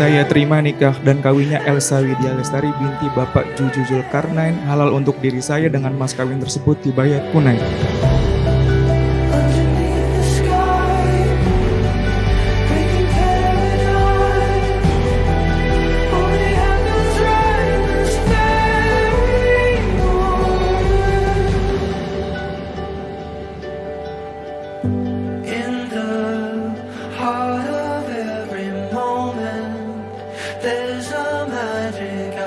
Saya terima nikah dan kawinnya Elsa Widya Lestari binti Bapak Juju Zulkarnain halal untuk diri saya dengan mas kawin tersebut dibayar tunai. there's a magic